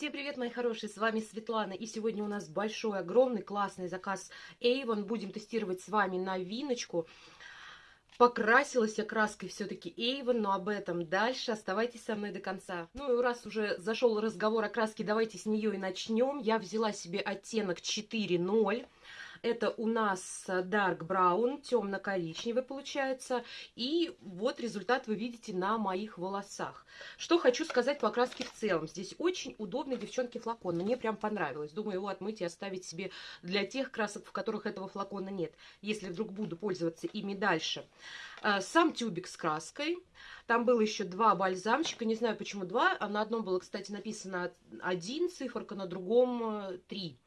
Всем привет, мои хорошие, с вами Светлана, и сегодня у нас большой, огромный, классный заказ Avon. Будем тестировать с вами новиночку. Покрасилась я краской все-таки Avon, но об этом дальше. Оставайтесь со мной до конца. Ну и раз уже зашел разговор о краске, давайте с нее и начнем. Я взяла себе оттенок 4.0. Это у нас Dark Brown, темно-коричневый получается. И вот результат вы видите на моих волосах. Что хочу сказать по окраске в целом. Здесь очень удобный, девчонки, флакон. Мне прям понравилось. Думаю, его отмыть и оставить себе для тех красок, в которых этого флакона нет. Если вдруг буду пользоваться ими дальше. А, сам тюбик с краской. Там было еще два бальзамчика. Не знаю, почему два. А на одном было, кстати, написано один циферка, на другом э, три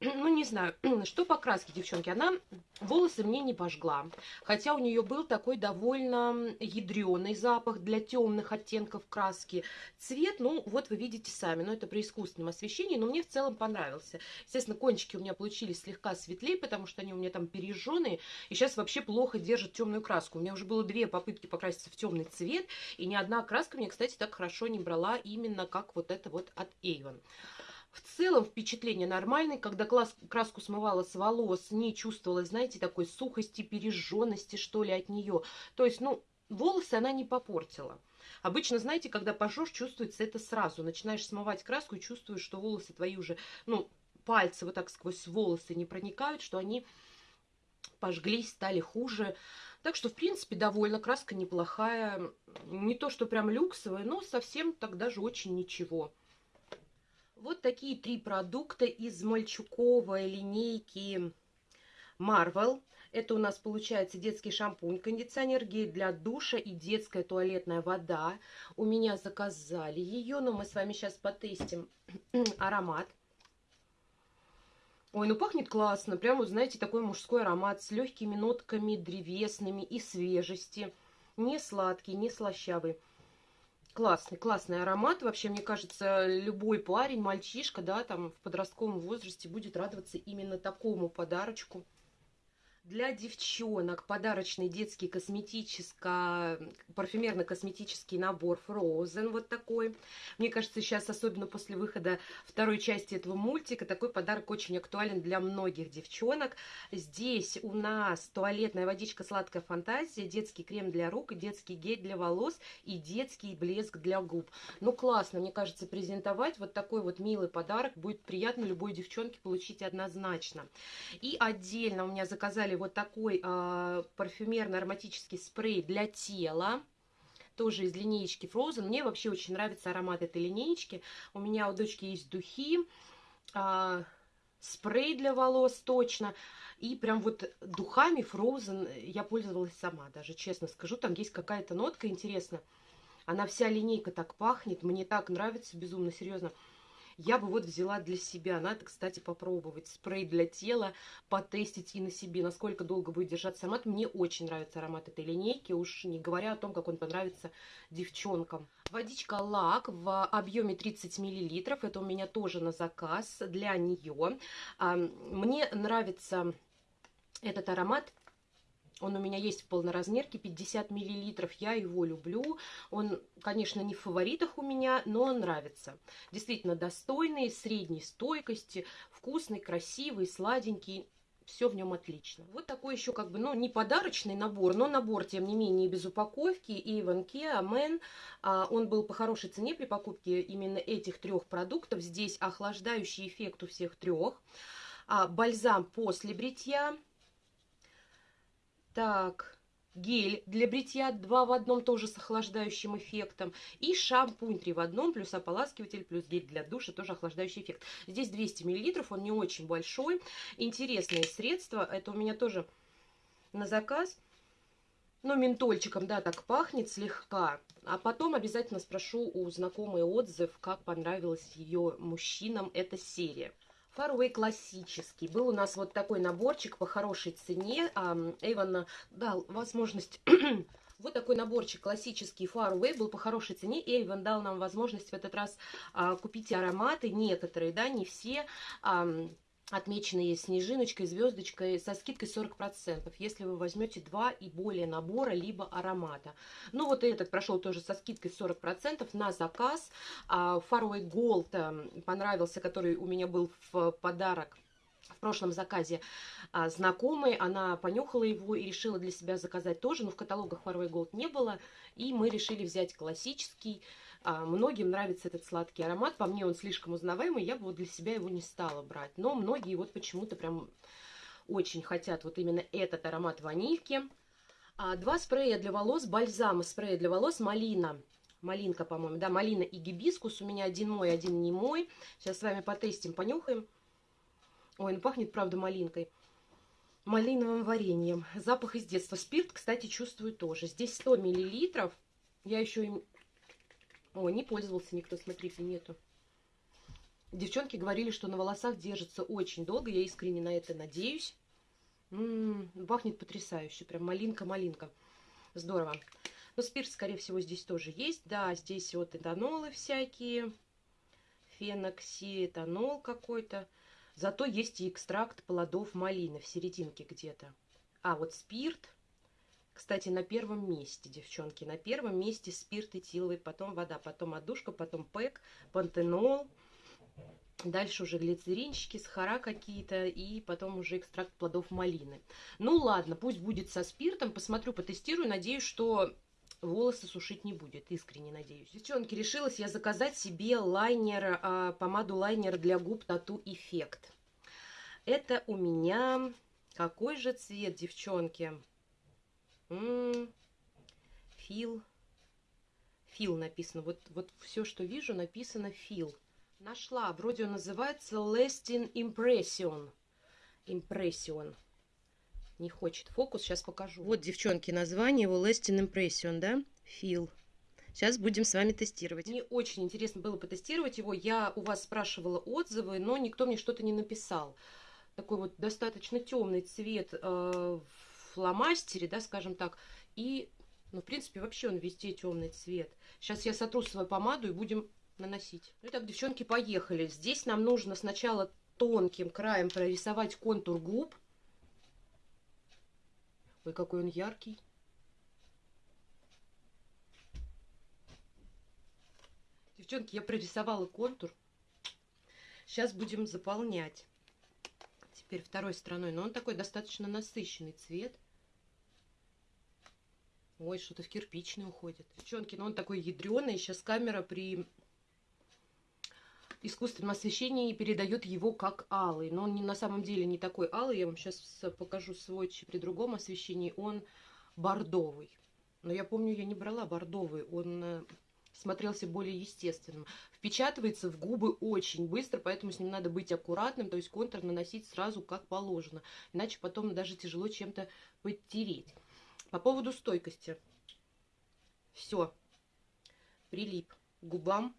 ну, не знаю, что по краске, девчонки, она волосы мне не пожгла. Хотя у нее был такой довольно ядреный запах для темных оттенков краски. Цвет, ну, вот вы видите сами, но это при искусственном освещении, но мне в целом понравился. Естественно, кончики у меня получились слегка светлее, потому что они у меня там пережженные, и сейчас вообще плохо держат темную краску. У меня уже было две попытки покраситься в темный цвет, и ни одна краска мне, кстати, так хорошо не брала именно как вот это вот от Avon. В целом впечатление нормальное, когда класс, краску смывала с волос, не чувствовала, знаете, такой сухости, пережженности, что ли, от нее. То есть, ну, волосы она не попортила. Обычно, знаете, когда пожжешь, чувствуется это сразу. Начинаешь смывать краску и чувствуешь, что волосы твои уже, ну, пальцы вот так сквозь волосы не проникают, что они пожглись, стали хуже. Так что, в принципе, довольно краска неплохая. Не то, что прям люксовая, но совсем тогда же очень ничего. Вот такие три продукта из мальчуковой линейки Marvel. Это у нас получается детский шампунь, кондиционер, гель для душа и детская туалетная вода. У меня заказали ее, но мы с вами сейчас потестим аромат. Ой, ну пахнет классно. Прямо, знаете, такой мужской аромат с легкими нотками древесными и свежести. Не сладкий, не слащавый. Классный, классный аромат. Вообще, мне кажется, любой парень, мальчишка, да, там в подростковом возрасте будет радоваться именно такому подарочку. Для девчонок подарочный детский косметический, парфюмерно-косметический набор Frozen, вот такой. Мне кажется, сейчас, особенно после выхода второй части этого мультика, такой подарок очень актуален для многих девчонок. Здесь у нас туалетная водичка «Сладкая фантазия», детский крем для рук, детский гель для волос и детский блеск для губ. Ну, классно, мне кажется, презентовать вот такой вот милый подарок будет приятно любой девчонке получить однозначно. И отдельно у меня заказали вот такой э, парфюмерный ароматический спрей для тела. Тоже из линеечки Frozen. Мне вообще очень нравится аромат этой линеечки. У меня у дочки есть духи, э, спрей для волос точно. И прям вот духами Frozen я пользовалась сама, даже честно скажу. Там есть какая-то нотка интересная. Она вся линейка так пахнет. Мне так нравится, безумно, серьезно я бы вот взяла для себя. Надо, кстати, попробовать спрей для тела, потестить и на себе, насколько долго будет держаться аромат. Мне очень нравится аромат этой линейки, уж не говоря о том, как он понравится девчонкам. Водичка лак в объеме 30 мл. Это у меня тоже на заказ для нее. Мне нравится этот аромат он у меня есть в полноразмерке, 50 миллилитров. Я его люблю. Он, конечно, не в фаворитах у меня, но он нравится. Действительно достойный, средней стойкости, вкусный, красивый, сладенький. Все в нем отлично. Вот такой еще как бы, ну, не подарочный набор, но набор, тем не менее, без упаковки. И Иванке, Амен. Он был по хорошей цене при покупке именно этих трех продуктов. Здесь охлаждающий эффект у всех трех. А, бальзам после бритья так, гель для бритья 2 в одном, тоже с охлаждающим эффектом. И шампунь 3 в одном, плюс ополаскиватель, плюс гель для душа, тоже охлаждающий эффект. Здесь 200 мл, он не очень большой. Интересное средство, это у меня тоже на заказ. Ну, ментольчиком, да, так пахнет слегка. А потом обязательно спрошу у знакомой отзыв, как понравилась ее мужчинам эта серия. Фарвей классический. Был у нас вот такой наборчик по хорошей цене. Эйвон дал возможность... Вот такой наборчик классический Faraway был по хорошей цене. Эйвен дал нам возможность в этот раз а, купить ароматы, некоторые, да, не все. А, отмеченные снежиночкой, звездочкой со скидкой 40%, если вы возьмете два и более набора, либо аромата. Ну вот этот прошел тоже со скидкой 40% на заказ. Gold эм, понравился, который у меня был в подарок в прошлом заказе а, знакомой, она понюхала его и решила для себя заказать тоже, но в каталогах Faraway Gold не было, и мы решили взять классический, многим нравится этот сладкий аромат. По мне он слишком узнаваемый, я бы вот для себя его не стала брать. Но многие вот почему-то прям очень хотят вот именно этот аромат ванильки. А, два спрея для волос, бальзам спрея для волос, малина. Малинка, по-моему, да, малина и гибискус. У меня один мой, один не мой. Сейчас с вами потестим, понюхаем. Ой, ну пахнет, правда, малинкой. Малиновым вареньем. Запах из детства. Спирт, кстати, чувствую тоже. Здесь 100 миллилитров. Я еще им о, не пользовался никто, смотрите, нету. Девчонки говорили, что на волосах держится очень долго. Я искренне на это надеюсь. М -м, пахнет потрясающе. Прям малинка-малинка. Здорово. Но спирт, скорее всего, здесь тоже есть. Да, здесь вот этанолы всякие. Феноксиэтанол какой-то. Зато есть и экстракт плодов малины в серединке где-то. А, вот спирт кстати, на первом месте, девчонки, на первом месте спирт этиловый, потом вода, потом отдушка, потом пэк, пантенол. Дальше уже глицеринчики, сахара какие-то и потом уже экстракт плодов малины. Ну ладно, пусть будет со спиртом, посмотрю, потестирую, надеюсь, что волосы сушить не будет, искренне надеюсь. Девчонки, решилась я заказать себе лайнер, а, помаду лайнер для губ Тату Эффект. Это у меня... Какой же цвет, девчонки? Фил. Фил написано. Вот, вот все, что вижу, написано фил. Нашла. Вроде он называется Lasting Impression. Impression. Не хочет фокус. Сейчас покажу. Вот, девчонки, название его Lasting Impression, да? Фил. Сейчас будем с вами тестировать. Мне очень интересно было потестировать его. Я у вас спрашивала отзывы, но никто мне что-то не написал. Такой вот достаточно темный цвет э, фломастере, да, скажем так, и, ну, в принципе, вообще он везде темный цвет. Сейчас я сотру свою помаду и будем наносить. Ну, итак, девчонки, поехали. Здесь нам нужно сначала тонким краем прорисовать контур губ. Ой, какой он яркий. Девчонки, я прорисовала контур. Сейчас будем заполнять. Теперь второй стороной. Но он такой достаточно насыщенный цвет. Ой, что-то в кирпичный уходит. Девчонки, ну он такой ядреный. Сейчас камера при искусственном освещении передает его как алый. Но он не, на самом деле не такой алый. Я вам сейчас покажу свой при другом освещении. Он бордовый. Но я помню, я не брала бордовый. Он э, смотрелся более естественным. Впечатывается в губы очень быстро, поэтому с ним надо быть аккуратным, то есть контур наносить сразу как положено. Иначе потом даже тяжело чем-то подтереть. По поводу стойкости. Все. Прилип к губам.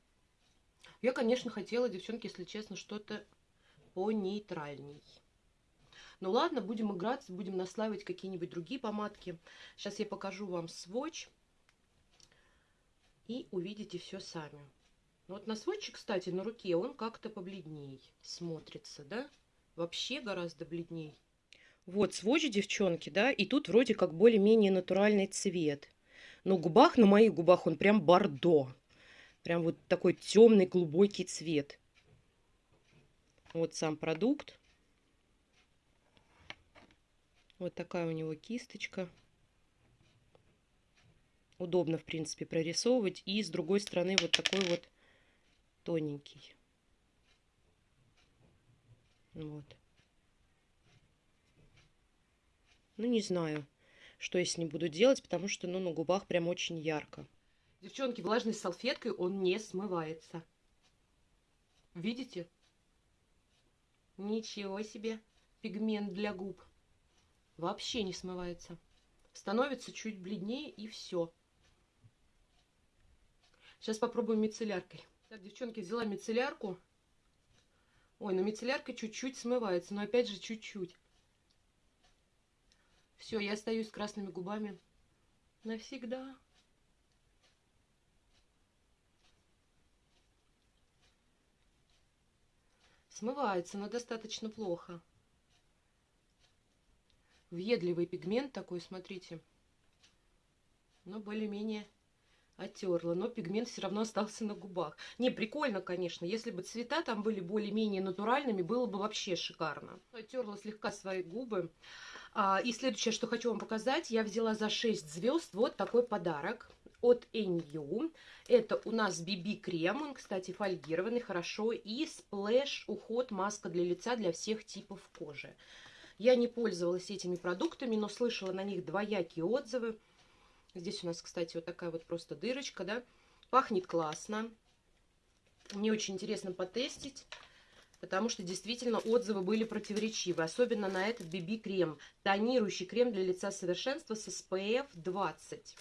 Я, конечно, хотела, девчонки, если честно, что-то понейтральней. Ну ладно, будем играться, будем наслаивать какие-нибудь другие помадки. Сейчас я покажу вам сводч. И увидите все сами. Вот на сводче, кстати, на руке он как-то побледней смотрится, да? Вообще гораздо бледней. Вот сводч, девчонки, да, и тут вроде как более-менее натуральный цвет. Но губах, на моих губах он прям бордо. Прям вот такой темный глубокий цвет. Вот сам продукт. Вот такая у него кисточка. Удобно, в принципе, прорисовывать. И с другой стороны вот такой вот тоненький. Вот. Ну, не знаю, что я с ним буду делать, потому что, ну, на губах прям очень ярко. Девчонки, влажной салфеткой он не смывается. Видите? Ничего себе. Пигмент для губ. Вообще не смывается. Становится чуть бледнее и все. Сейчас попробуем мицелляркой. Так, девчонки, взяла мицеллярку. Ой, ну мицеллярка чуть-чуть смывается, но опять же чуть-чуть. Все, я остаюсь с красными губами навсегда. Смывается, но достаточно плохо. Въедливый пигмент такой, смотрите. Но более-менее оттерла, но пигмент все равно остался на губах. Не, прикольно, конечно. Если бы цвета там были более-менее натуральными, было бы вообще шикарно. Оттерла слегка свои губы. А, и следующее, что хочу вам показать, я взяла за 6 звезд вот такой подарок от NU. Это у нас BB-крем, он, кстати, фольгированный, хорошо. И splash уход, маска для лица для всех типов кожи. Я не пользовалась этими продуктами, но слышала на них двоякие отзывы. Здесь у нас, кстати, вот такая вот просто дырочка, да. Пахнет классно. Мне очень интересно потестить, потому что действительно отзывы были противоречивы. Особенно на этот BB-крем. Тонирующий крем для лица совершенства с SPF 20.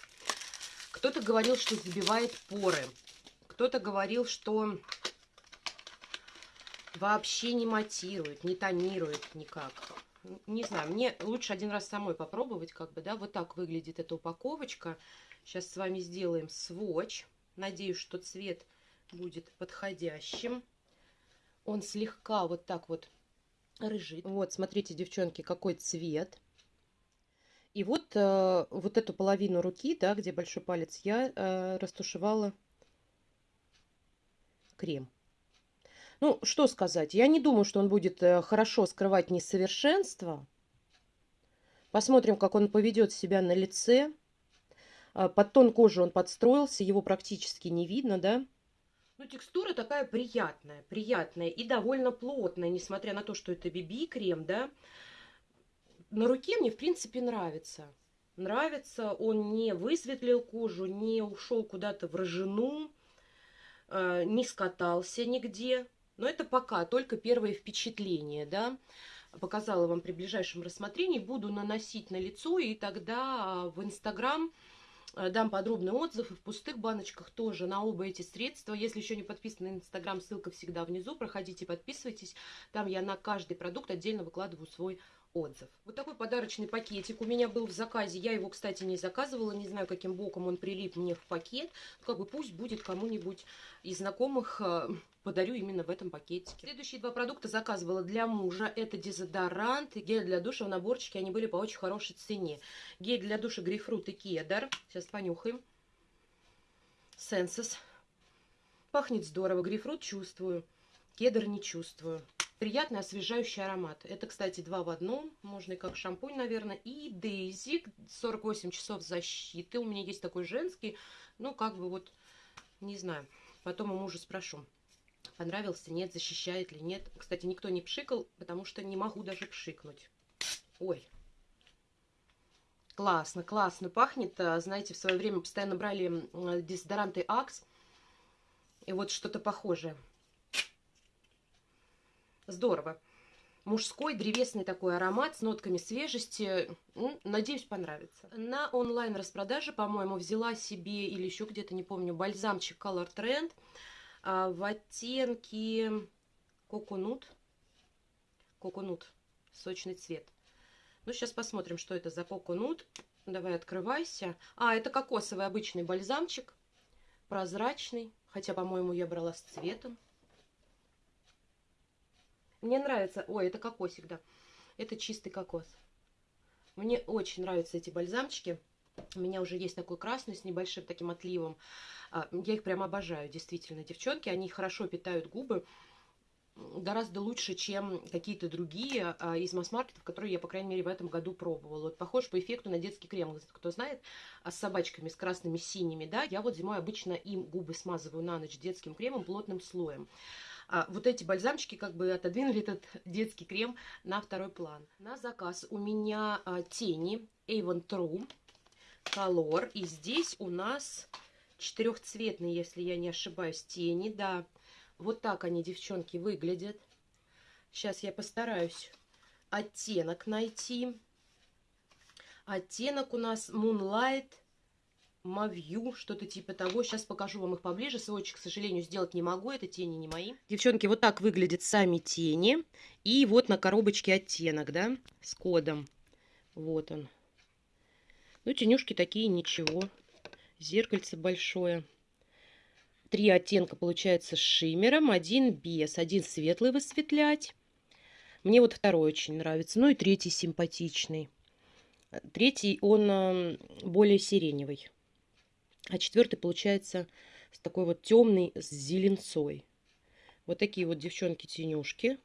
Кто-то говорил, что забивает поры. Кто-то говорил, что вообще не матирует, не тонирует никак не знаю, мне лучше один раз самой попробовать, как бы, да, вот так выглядит эта упаковочка. Сейчас с вами сделаем сводч. Надеюсь, что цвет будет подходящим. Он слегка вот так вот рыжий. Вот, смотрите, девчонки, какой цвет. И вот, э, вот эту половину руки, да, где большой палец, я э, растушевала крем. Ну, что сказать, я не думаю, что он будет э, хорошо скрывать несовершенство. Посмотрим, как он поведет себя на лице. А, под тон кожи он подстроился, его практически не видно, да? Ну, текстура такая приятная, приятная и довольно плотная, несмотря на то, что это BB-крем, да. На руке мне, в принципе, нравится. Нравится, он не высветлил кожу, не ушел куда-то в рожину, э, не скатался нигде. Но это пока только первое впечатление, да. Показала вам при ближайшем рассмотрении. Буду наносить на лицо, и тогда в Инстаграм э, дам подробный отзыв. И в пустых баночках тоже на оба эти средства. Если еще не подписаны на Инстаграм, ссылка всегда внизу. Проходите, подписывайтесь. Там я на каждый продукт отдельно выкладываю свой отзыв. Вот такой подарочный пакетик у меня был в заказе. Я его, кстати, не заказывала. Не знаю, каким боком он прилип мне в пакет. Ну, как бы пусть будет кому-нибудь из знакомых э, подарю именно в этом пакетике. Следующие два продукта заказывала для мужа. Это дезодорант и гель для душа в наборчике. Они были по очень хорошей цене. Гель для душа грейпфрут и кедр. Сейчас понюхаем. Сенсус. Пахнет здорово. Грейпфрут чувствую. Кедр не чувствую. Приятный освежающий аромат. Это, кстати, два в одном. Можно и как шампунь, наверное. И Дейзи. 48 часов защиты. У меня есть такой женский. Ну, как бы вот, не знаю. Потом у мужа спрошу, понравился, нет, защищает ли, нет. Кстати, никто не пшикал, потому что не могу даже пшикнуть. Ой. Классно, классно пахнет. А, знаете, в свое время постоянно брали дезодоранты Axe. И вот что-то похожее. Здорово. Мужской древесный такой аромат с нотками свежести. Надеюсь, понравится. На онлайн-распродаже, по-моему, взяла себе, или еще где-то, не помню, бальзамчик Color Trend а, в оттенке коконут. Коконут. Сочный цвет. Ну, сейчас посмотрим, что это за коконут. Давай, открывайся. А, это кокосовый обычный бальзамчик. Прозрачный. Хотя, по-моему, я брала с цветом. Мне нравится... Ой, это кокосик, да. Это чистый кокос. Мне очень нравятся эти бальзамчики. У меня уже есть такой красный с небольшим таким отливом. А, я их прям обожаю, действительно, девчонки. Они хорошо питают губы. Гораздо лучше, чем какие-то другие а, из масс-маркетов, которые я, по крайней мере, в этом году пробовала. Вот похож по эффекту на детский крем. Кто знает, а с собачками, с красными, синими, да. Я вот зимой обычно им губы смазываю на ночь детским кремом плотным слоем. А вот эти бальзамчики как бы отодвинули этот детский крем на второй план. На заказ у меня а, тени Avon True Color. И здесь у нас четырехцветные, если я не ошибаюсь, тени. Да, вот так они, девчонки, выглядят. Сейчас я постараюсь оттенок найти. Оттенок у нас Moonlight Мавью, что-то типа того. Сейчас покажу вам их поближе. Сводчик, к сожалению, сделать не могу. Это тени не мои. Девчонки, вот так выглядят сами тени. И вот на коробочке оттенок, да, с кодом. Вот он. Ну, тенюшки такие, ничего. Зеркальце большое. Три оттенка получается с шиммером, один без, один светлый высветлять. Мне вот второй очень нравится, ну и третий симпатичный. Третий, он более сиреневый. А четвертый получается с такой вот темный, с зеленцой. Вот такие вот девчонки-тенюшки.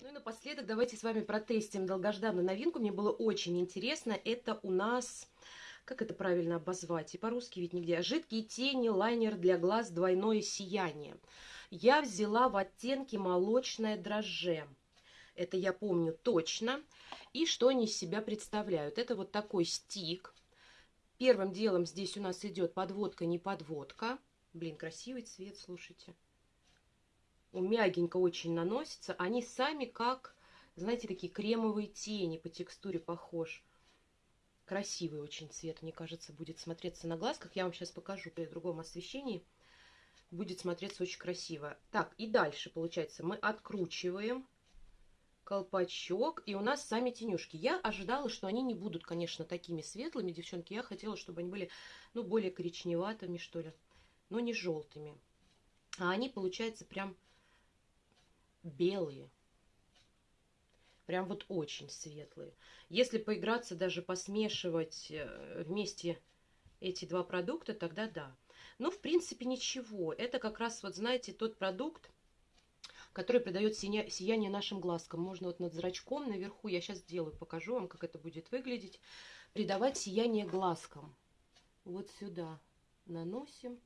Ну и напоследок давайте с вами протестим долгожданную новинку. Мне было очень интересно. Это у нас как это правильно обозвать? И по-русски ведь нигде. Жидкие тени, лайнер для глаз, двойное сияние. Я взяла в оттенке молочное дрожже. Это я помню точно. И что они из себя представляют? Это вот такой стик. Первым делом здесь у нас идет подводка, не подводка. Блин, красивый цвет, слушайте. У мягенько очень наносится. Они сами как, знаете, такие кремовые тени по текстуре похож. Красивый очень цвет, мне кажется, будет смотреться на глазках. Я вам сейчас покажу при другом освещении. Будет смотреться очень красиво. Так, и дальше, получается, мы откручиваем колпачок. И у нас сами тенюшки. Я ожидала, что они не будут, конечно, такими светлыми, девчонки. Я хотела, чтобы они были, ну, более коричневатыми, что ли. Но не желтыми. А они, получается, прям белые. Прям вот очень светлые. Если поиграться, даже посмешивать э, вместе эти два продукта, тогда да. Ну, в принципе, ничего. Это как раз, вот знаете, тот продукт, который придает сияние нашим глазкам. Можно вот над зрачком наверху, я сейчас сделаю, покажу вам, как это будет выглядеть, придавать сияние глазкам. Вот сюда наносим.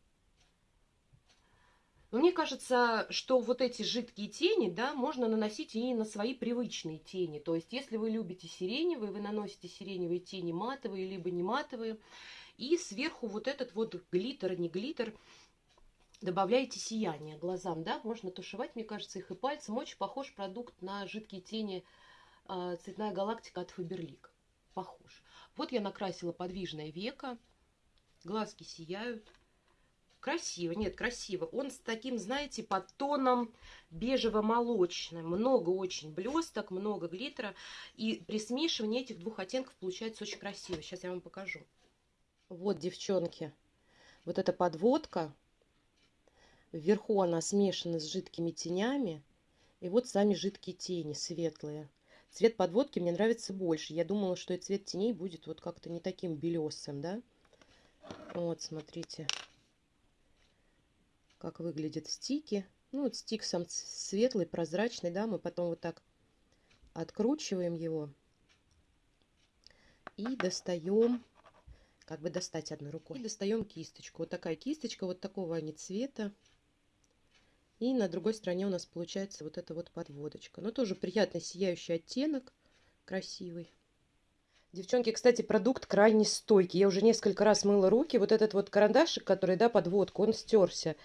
Но мне кажется, что вот эти жидкие тени, да, можно наносить и на свои привычные тени. То есть, если вы любите сиреневые, вы наносите сиреневые тени матовые, либо не матовые. И сверху вот этот вот глиттер, не глиттер, добавляете сияние глазам, да, можно тушевать, мне кажется, их и пальцем. Очень похож продукт на жидкие тени э, «Цветная галактика» от Фаберлик. Похож. Вот я накрасила подвижное веко, глазки сияют. Красиво, нет, красиво. Он с таким, знаете, под тоном бежево-молочным. Много очень блесток, много глиттера. И при смешивании этих двух оттенков получается очень красиво. Сейчас я вам покажу. Вот, девчонки, вот эта подводка. Вверху она смешана с жидкими тенями. И вот сами жидкие тени, светлые. Цвет подводки мне нравится больше. Я думала, что и цвет теней будет вот как-то не таким белесым, да? Вот, смотрите. Как выглядят стики. Ну, вот стик сам светлый, прозрачный, да, мы потом вот так откручиваем его и достаем, как бы достать одной рукой. И достаем кисточку. Вот такая кисточка, вот такого они цвета. И на другой стороне у нас получается вот эта вот подводочка. Но тоже приятный сияющий оттенок, красивый. Девчонки, кстати, продукт крайне стойкий. Я уже несколько раз мыла руки. Вот этот вот карандашик, который, да, подводку, он стерся.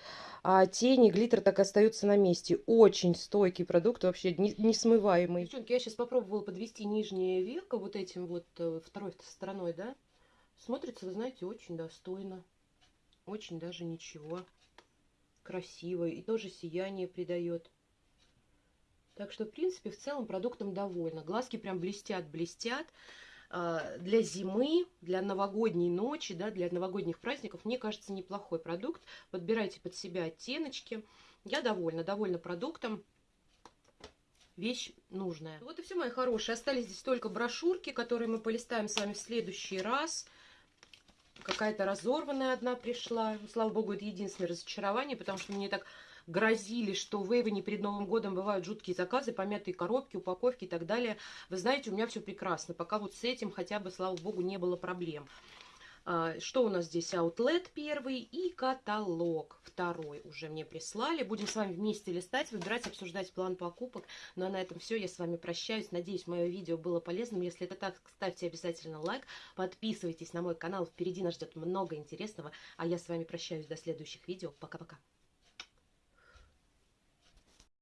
А тени, глиттер так остаются на месте. Очень стойкий продукт, вообще несмываемый. Девчонки, я сейчас попробовала подвести нижнее веко вот этим вот э, второй стороной, да. Смотрится, вы знаете, очень достойно. Очень даже ничего. Красиво. И тоже сияние придает. Так что, в принципе, в целом продуктом довольна. Глазки прям блестят-блестят. А, для зимы, для новогодней ночи, да, для новогодних праздников, мне кажется, неплохой продукт. Подбирайте под себя оттеночки. Я довольна, довольна продуктом. Вещь нужная. Вот и все, мои хорошие. Остались здесь только брошюрки, которые мы полистаем с вами в следующий раз. Какая-то разорванная одна пришла. Слава богу, это единственное разочарование, потому что мне так грозили, что в Эйвене перед Новым годом бывают жуткие заказы, помятые коробки, упаковки и так далее. Вы знаете, у меня все прекрасно. Пока вот с этим хотя бы, слава богу, не было проблем. А, что у нас здесь? Outlet первый и каталог второй уже мне прислали. Будем с вами вместе листать, выбирать, обсуждать план покупок. Ну а на этом все. Я с вами прощаюсь. Надеюсь, мое видео было полезным. Если это так, ставьте обязательно лайк. Подписывайтесь на мой канал. Впереди нас ждет много интересного. А я с вами прощаюсь до следующих видео. Пока-пока.